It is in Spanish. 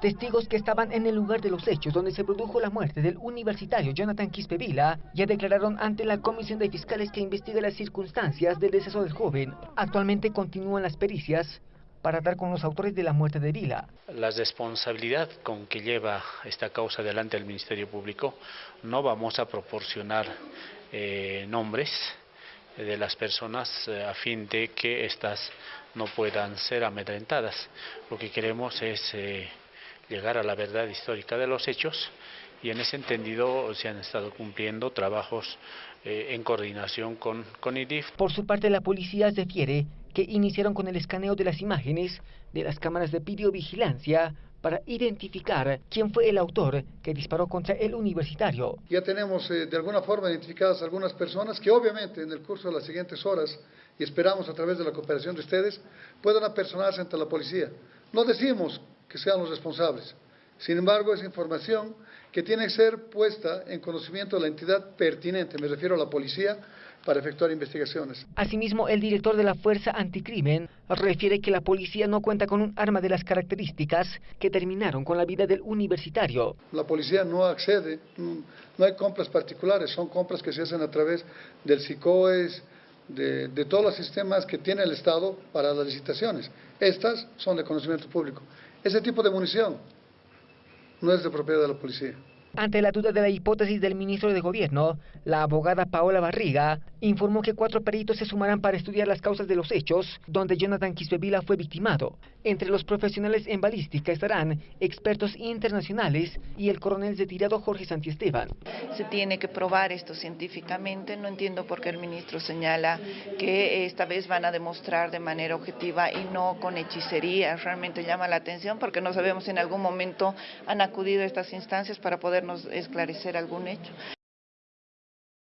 Testigos que estaban en el lugar de los hechos donde se produjo la muerte del universitario Jonathan Quispevila ya declararon ante la Comisión de Fiscales que investiga las circunstancias del deceso del joven. Actualmente continúan las pericias para dar con los autores de la muerte de Vila. La responsabilidad con que lleva esta causa delante del Ministerio Público no vamos a proporcionar eh, nombres de las personas eh, a fin de que éstas no puedan ser amedrentadas. Lo que queremos es eh, llegar a la verdad histórica de los hechos y en ese entendido se han estado cumpliendo trabajos en coordinación con, con IDIF. Por su parte, la policía refiere que iniciaron con el escaneo de las imágenes de las cámaras de videovigilancia para identificar quién fue el autor que disparó contra el universitario. Ya tenemos eh, de alguna forma identificadas algunas personas que obviamente en el curso de las siguientes horas, y esperamos a través de la cooperación de ustedes, puedan apersonarse ante la policía. No decimos que sean los responsables, sin embargo es información que tiene que ser puesta en conocimiento de la entidad pertinente, me refiero a la policía, para efectuar investigaciones. Asimismo, el director de la Fuerza Anticrimen refiere que la policía no cuenta con un arma de las características que terminaron con la vida del universitario. La policía no accede, no hay compras particulares, son compras que se hacen a través del SICOES, de, de todos los sistemas que tiene el Estado para las licitaciones. Estas son de conocimiento público. Ese tipo de munición no es de propiedad de la policía. Ante la duda de la hipótesis del ministro de Gobierno, la abogada Paola Barriga informó que cuatro peritos se sumarán para estudiar las causas de los hechos donde Jonathan Quisbevila fue victimado. Entre los profesionales en balística estarán expertos internacionales y el coronel retirado Jorge Santiesteban. Se tiene que probar esto científicamente, no entiendo por qué el ministro señala que esta vez van a demostrar de manera objetiva y no con hechicería. Realmente llama la atención porque no sabemos si en algún momento han acudido a estas instancias para poder esclarecer algún hecho.